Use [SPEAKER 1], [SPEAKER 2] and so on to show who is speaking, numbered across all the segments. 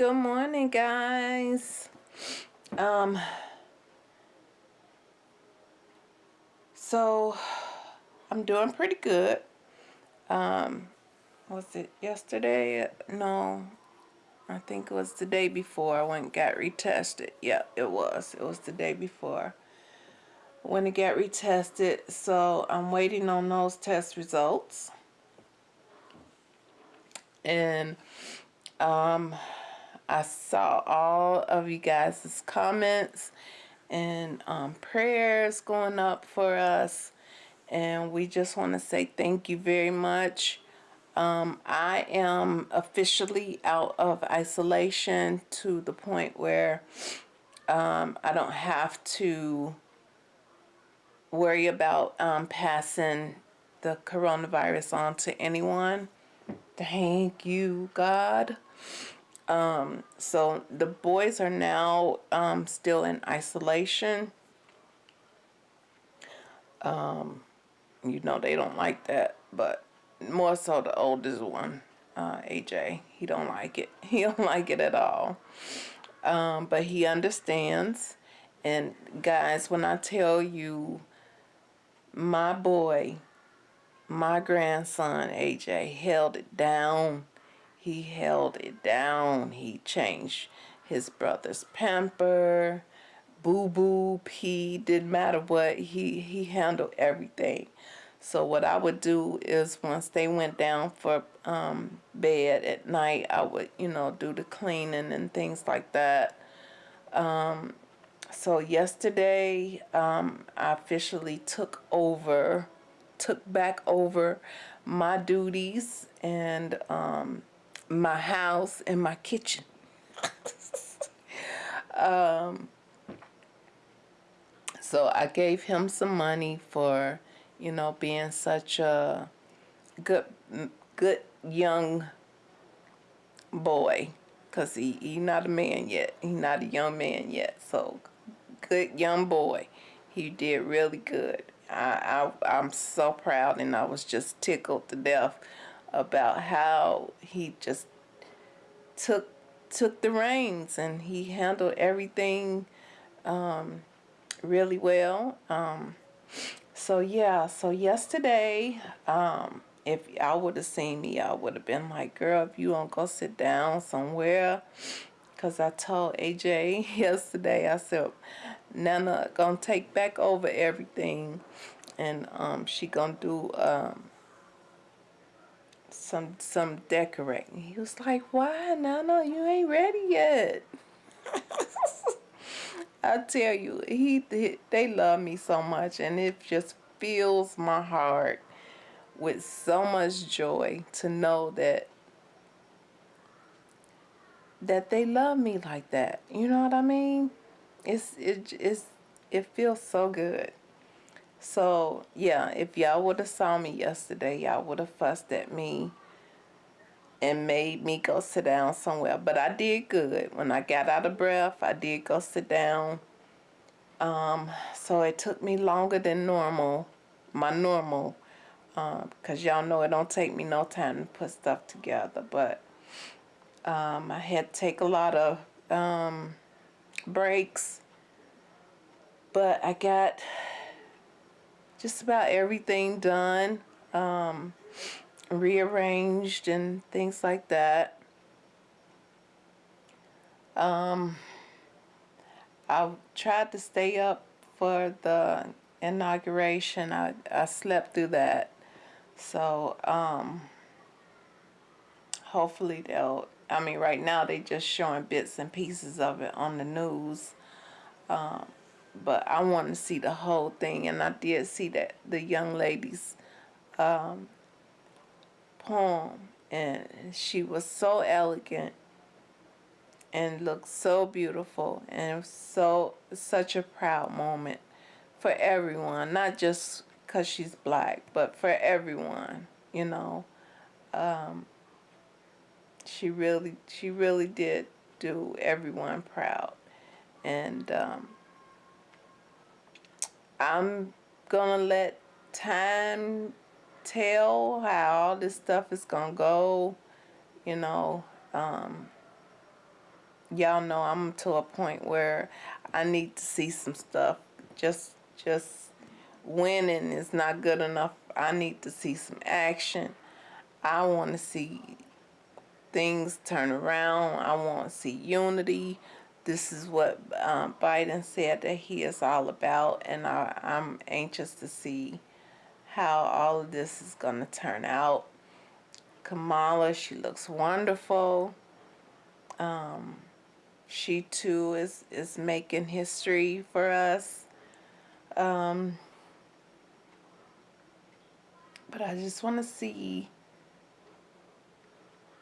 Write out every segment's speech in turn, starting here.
[SPEAKER 1] Good morning, guys. Um, so I'm doing pretty good. Um, was it yesterday? No, I think it was the day before I went got retested. Yeah, it was. It was the day before when it got retested. So I'm waiting on those test results. And um, I saw all of you guys' comments and um, prayers going up for us. And we just want to say thank you very much. Um, I am officially out of isolation to the point where um, I don't have to worry about um, passing the coronavirus on to anyone. Thank you, God. Um, so the boys are now um, still in isolation. Um, you know they don't like that, but more so the oldest one, uh, AJ. He don't like it. He don't like it at all. Um, but he understands. And guys, when I tell you, my boy, my grandson AJ held it down. He held it down. He changed his brother's pamper, boo boo, pee, didn't matter what. He he handled everything. So what I would do is once they went down for um, bed at night, I would, you know, do the cleaning and things like that. Um, so yesterday, um, I officially took over, took back over my duties and um, my house and my kitchen. um, so I gave him some money for you know, being such a good, good young boy, cause he he not a man yet. He not a young man yet. So, good young boy. He did really good. I, I I'm so proud, and I was just tickled to death about how he just took took the reins and he handled everything um, really well. Um, so yeah, so yesterday, um, if y'all would have seen me, I would have been like, girl, if you don't go sit down somewhere, because I told AJ yesterday, I said, Nana gonna take back over everything, and um, she gonna do um, some some decorating. He was like, why, Nana? You ain't ready yet. I tell you, he they love me so much, and it just fills my heart with so much joy to know that that they love me like that. You know what I mean? It's it it's it feels so good. So yeah, if y'all would have saw me yesterday, y'all would have fussed at me and made me go sit down somewhere. But I did good. When I got out of breath, I did go sit down. Um, so it took me longer than normal, my normal, because um, y'all know it don't take me no time to put stuff together. But um, I had to take a lot of um, breaks. But I got just about everything done. Um, rearranged and things like that. Um, I tried to stay up for the inauguration. I, I slept through that. So, um, hopefully they'll, I mean, right now they're just showing bits and pieces of it on the news. Um, but I want to see the whole thing. And I did see that the young ladies um, poem and she was so elegant and looked so beautiful and it was so such a proud moment for everyone not just because she's black but for everyone you know? Um, she really she really did do everyone proud and um, I'm gonna let time tell how all this stuff is gonna go you know um, y'all know I'm to a point where I need to see some stuff. Just just winning is not good enough. I need to see some action. I want to see things turn around. I want to see unity. This is what um, Biden said that he is all about, and I, I'm anxious to see how all of this is going to turn out. Kamala, she looks wonderful. Um, she too is is making history for us. Um, but I just want to see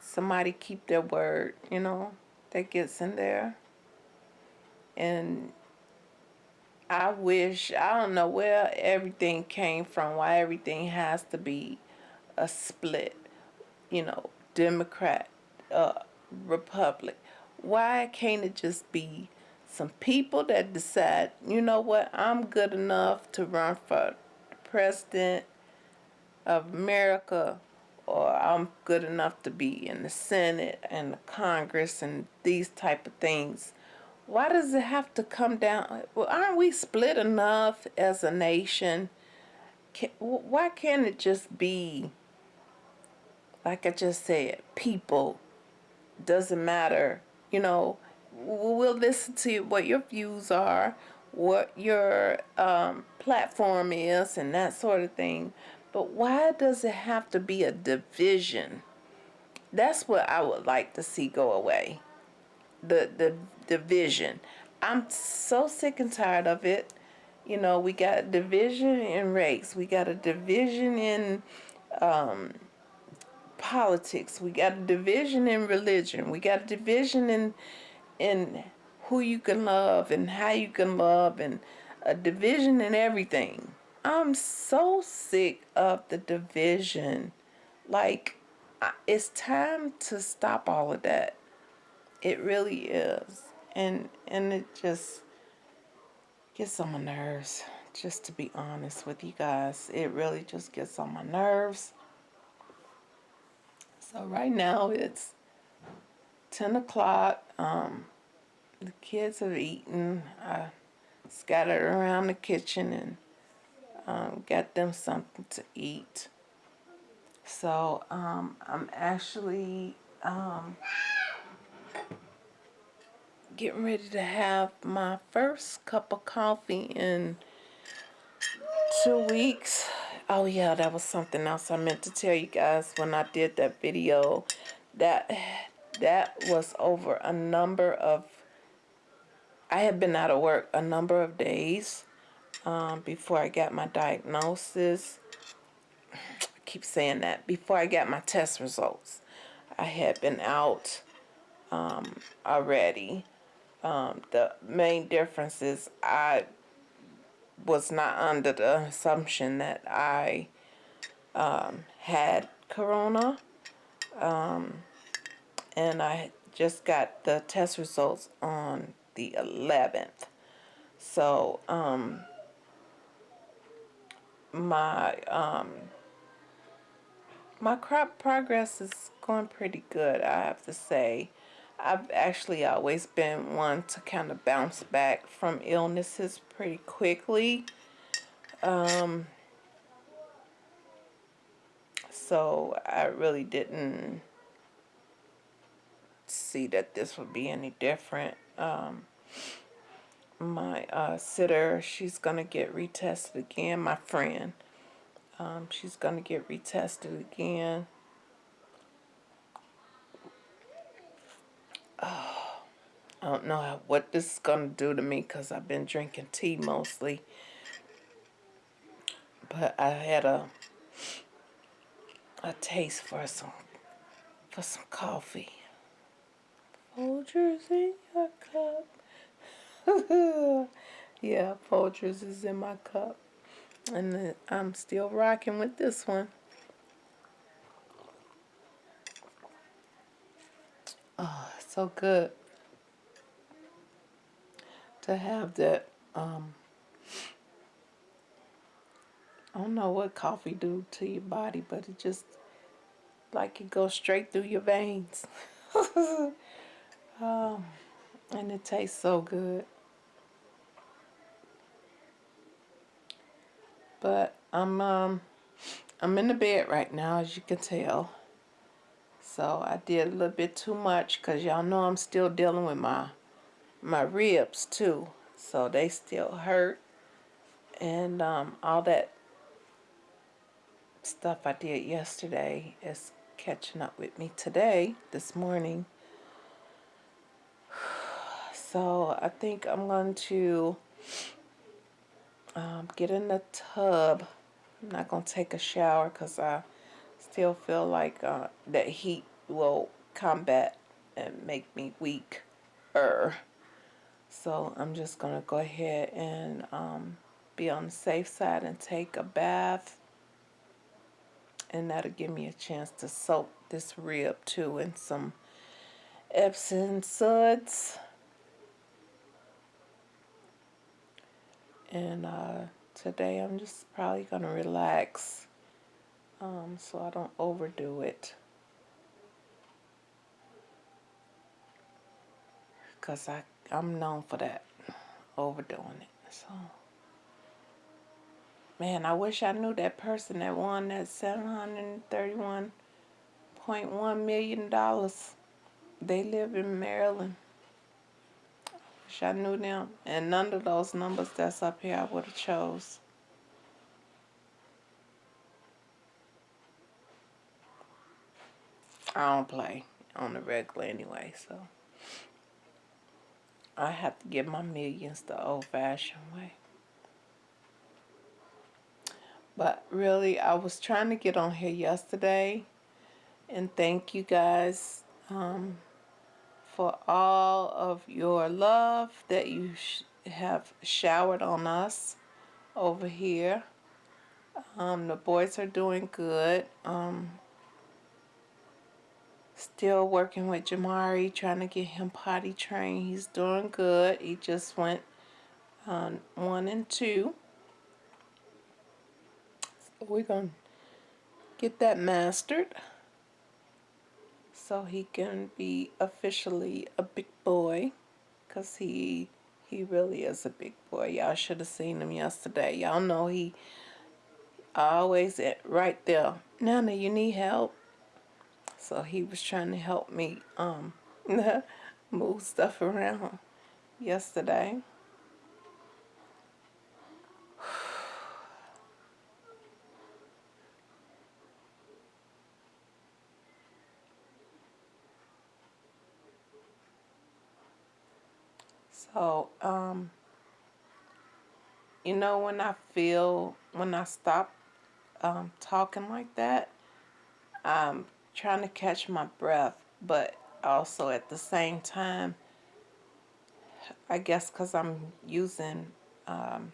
[SPEAKER 1] somebody keep their word, you know, that gets in there. And I wish, I don't know where everything came from, why everything has to be a split, you know, Democrat, uh, Republic. Why can't it just be some people that decide, you know what, I'm good enough to run for president of America or I'm good enough to be in the Senate and the Congress and these type of things. Why does it have to come down? Well, aren't we split enough as a nation? Can, why can't it just be, like I just said, people? Doesn't matter. You know, we'll listen to what your views are, what your um, platform is, and that sort of thing. But why does it have to be a division? That's what I would like to see go away. The the division. I'm so sick and tired of it. You know, we got division in race. We got a division in um, politics. We got a division in religion. We got a division in in who you can love and how you can love and a division in everything. I'm so sick of the division. Like, it's time to stop all of that. It really is. And and it just gets on my nerves, just to be honest with you guys. It really just gets on my nerves. So right now it's 10 o'clock. Um, the kids have eaten. I scattered around the kitchen and um, get them something to eat. So um, I'm actually um, getting ready to have my first cup of coffee in two weeks. Oh yeah, that was something else I meant to tell you guys when I did that video. That that was over a number of I had been out of work a number of days um, before I got my diagnosis. I keep saying that. Before I got my test results, I had been out um, already. Um, the main difference is I was not under the assumption that I um, had corona. Um, and I just got the test results on the 11th. So, um, my um, my crop progress is going pretty good, I have to say. I've actually always been one to kind of bounce back from illnesses pretty quickly. Um, so I really didn't see that this would be any different. Um, my uh, sitter, she's going to get retested again. My friend, um, she's going to get retested again. I don't know what this is going to do to me because I've been drinking tea mostly. But I had a a taste for some for some coffee. Folgers in your cup. yeah, Folgers is in my cup. And I'm still rocking with this one. Oh, so good to have that. Um, I don't know what coffee do to your body, but it just like it goes straight through your veins. um, and it tastes so good. But I'm um I'm in the bed right now, as you can tell. So I did a little bit too much because y'all know I'm still dealing with my my ribs too. So they still hurt. And um, all that stuff I did yesterday is catching up with me today, this morning. So I think I'm going to um, get in the tub. I'm not going to take a shower because I still feel like uh, that heat will combat and make me weaker. So I'm just going to go ahead and um, be on the safe side and take a bath. And that'll give me a chance to soak this rib too in some Epsom suds. And uh, today I'm just probably going to relax um, so I don't overdo it. Because I'm known for that, overdoing it. So, man, I wish I knew that person that won that $731.1 million. They live in Maryland. Wish I knew them. And none of those numbers that's up here I would have chose. I don't play on the regular anyway, so I have to get my millions the old-fashioned way. But really, I was trying to get on here yesterday and thank you guys um, for all of your love that you sh have showered on us over here. Um, the boys are doing good. Um, Still working with Jamari, trying to get him potty trained. He's doing good. He just went on one and two. So we're going to get that mastered so he can be officially a big boy because he he really is a big boy y'all should have seen him yesterday y'all know he always at right there nana you need help so he was trying to help me um, move stuff around yesterday. So, um, you know, when I feel, when I stop um, talking like that, I'm trying to catch my breath, but also at the same time, I guess because I'm using um,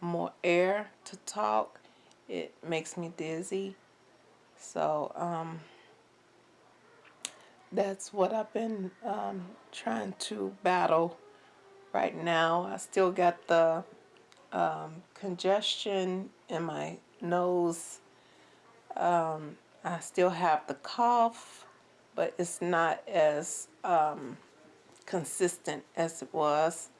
[SPEAKER 1] more air to talk, it makes me dizzy. So um, that's what I've been um, trying to battle right now. I still got the um, congestion in my nose um, I still have the cough, but it's not as um, consistent as it was.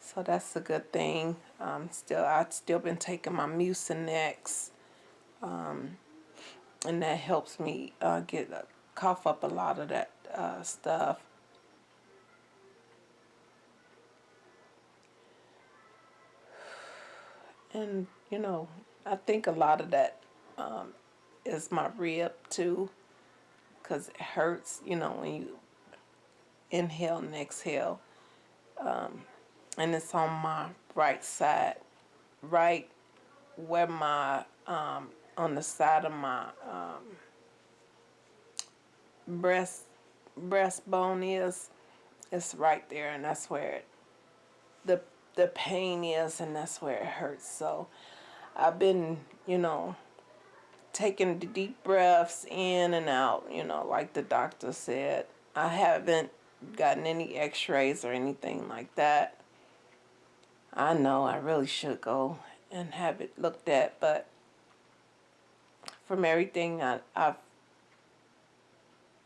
[SPEAKER 1] So that's a good thing. Um, still, I've still been taking my Mucinex, um, and that helps me uh, get uh, cough up a lot of that uh, stuff. And you know, I think a lot of that um, is my rib too because it hurts, you know, when you inhale and exhale. Um, and it's on my right side, right where my, um, on the side of my um, breast breastbone is. It's right there, and that's where it, the the pain is, and that's where it hurts. So I've been, you know, taking deep breaths in and out, you know, like the doctor said. I haven't gotten any x-rays or anything like that. I know I really should go and have it looked at, but from everything I, have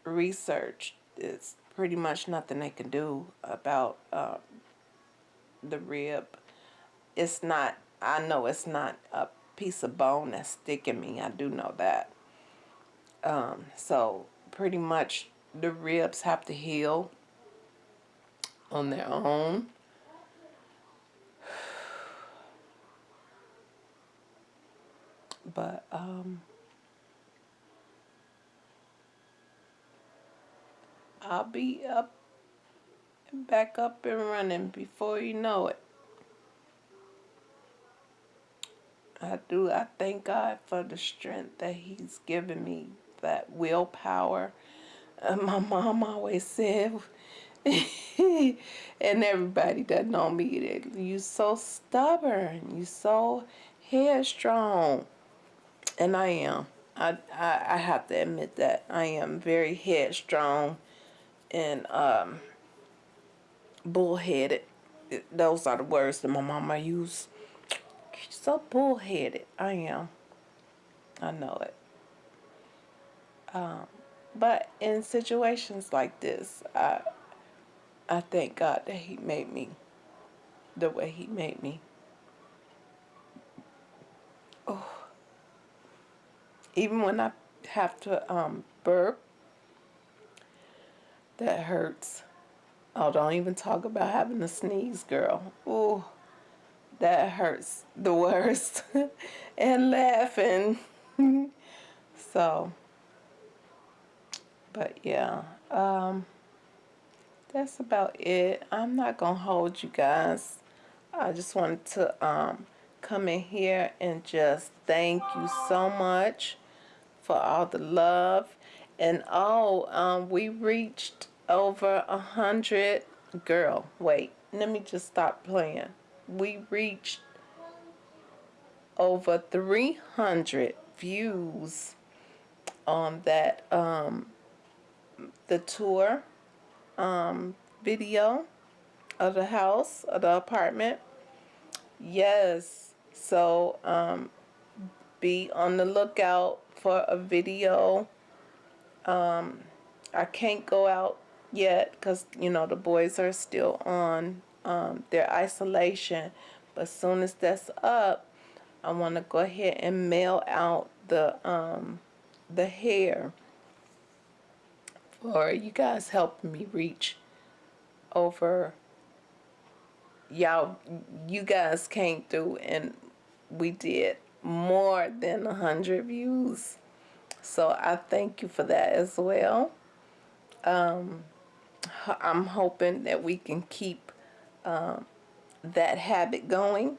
[SPEAKER 1] researched, it's pretty much nothing they can do about uh, the rib. It's not, I know it's not a piece of bone that's sticking me. I do know that. Um, so pretty much the ribs have to heal on their own. But um, I'll be up and back up and running before you know it. I do. I thank God for the strength that He's given me, that willpower. Uh, my mom always said, and everybody that know me, that you so stubborn, you so headstrong, and I am. I, I I have to admit that I am very headstrong and um, bullheaded. Those are the words that my mama used. So bullheaded. I am. I know it. Um, but in situations like this, I I thank God that He made me the way He made me. Oh. Even when I have to um, burp, that hurts. Oh, don't even talk about having to sneeze, girl. Oh, that hurts the worst. and laughing. so, but yeah, um, that's about it. I'm not to hold you guys. I just wanted to um, come in here and just thank you so much for all the love and oh, um, we reached over a hundred. Girl, wait, let me just stop playing. We reached over 300 views on that um, the tour um, video of the house of the apartment. Yes, so um, be on the lookout for a video um, I can't go out yet because, you know, the boys are still on um, their isolation. But as soon as that's up, I want to go ahead and mail out the um, the hair for you guys helping me reach over y'all you guys came through and we did more than a hundred views so I thank you for that as well. Um, I'm hoping that we can keep um, that habit going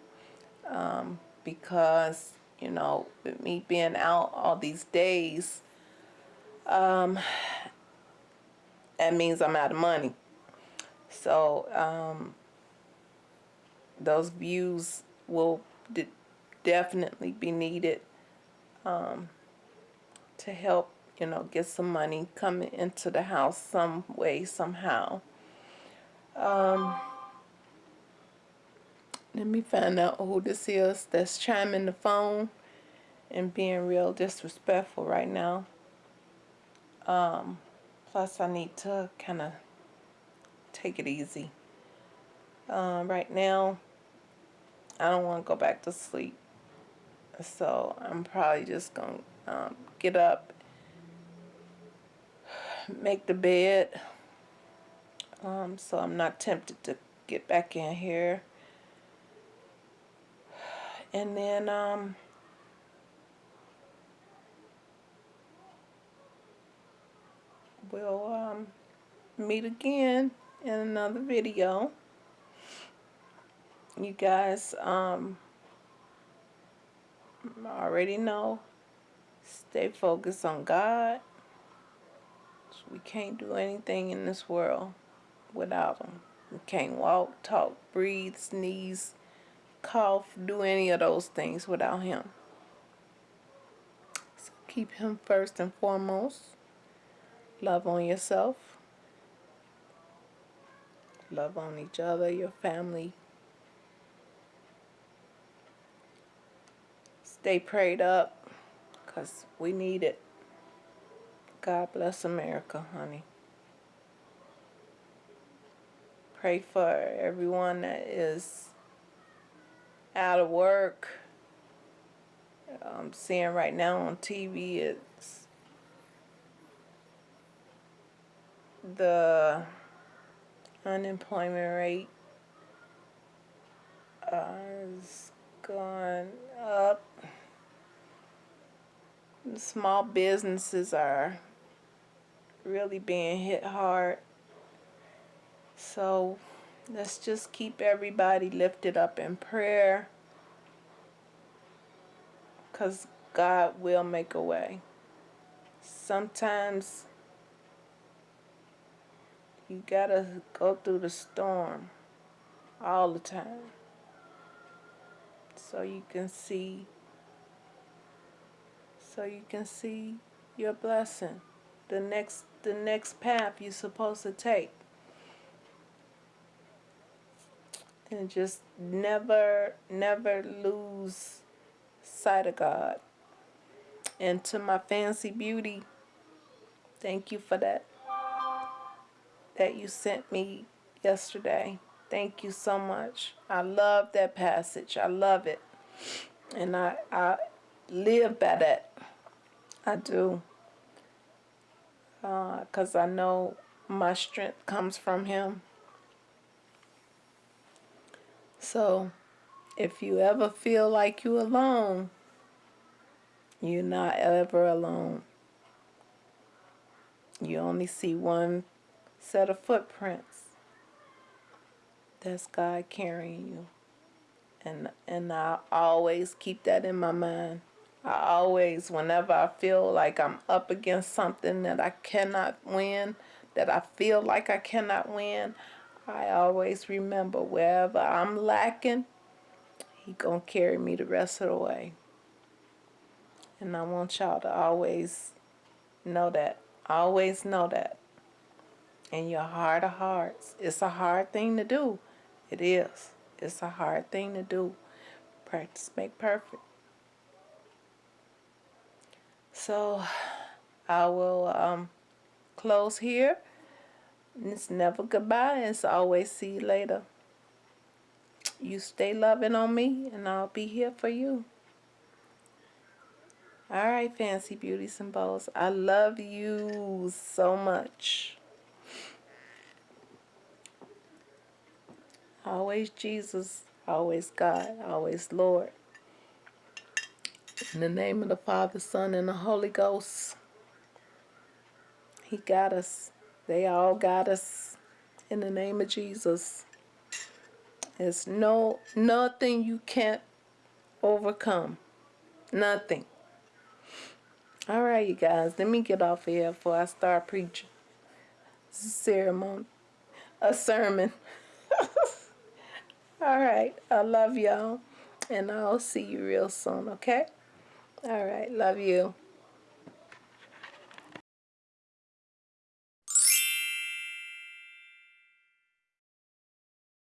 [SPEAKER 1] um, because, you know, with me being out all these days, um, that means I'm out of money. So um, those views will definitely be needed. Um, to help, you know, get some money coming into the house some way, somehow. Um, let me find out who this is that's chiming the phone and being real disrespectful right now. Um, plus, I need to kind of take it easy. Uh, right now, I don't want to go back to sleep. So I'm probably just going to um, get up, make the bed. Um, so I'm not tempted to get back in here. And then, um, we'll um, meet again in another video. You guys um, already know Stay focused on God. We can't do anything in this world without Him. We can't walk, talk, breathe, sneeze, cough, do any of those things without Him. So keep Him first and foremost. Love on yourself. Love on each other, your family. Stay prayed up because we need it. God bless America, honey. pray for everyone that is out of work. I'm seeing right now on TV it's the unemployment rate uh, is gone up. Small businesses are really being hit hard. So let's just keep everybody lifted up in prayer because God will make a way. Sometimes you gotta go through the storm all the time so you can see so you can see your blessing the next the next path you're supposed to take and just never never lose sight of God. And to my fancy beauty thank you for that that you sent me yesterday. Thank you so much. I love that passage. I love it. And I I live by that. I do. Because uh, I know my strength comes from him so if you ever feel like you're alone you're not ever alone. You only see one set of footprints that's God carrying you. And and I always keep that in my mind. I always whenever I feel like I'm up against something that I cannot win that I feel like I cannot win I always remember wherever I'm lacking he gonna carry me the rest of the way. And I want y'all to always know that always know that. In your heart of hearts it's a hard thing to do. It is. It's a hard thing to do. Practice make perfect. So I will um, close here it's never goodbye. It's always see you later. You stay loving on me and I'll be here for you. All right fancy beauties and bows. I love you so much. Always Jesus always God always Lord. In the name of the Father, Son, and the Holy Ghost. He got us. They all got us. In the name of Jesus. There's no nothing you can't overcome. Nothing. All right, you guys. Let me get off here before I start preaching. This is a ceremony. A sermon. all right. I love y'all. And I'll see you real soon, okay? All right. Love you.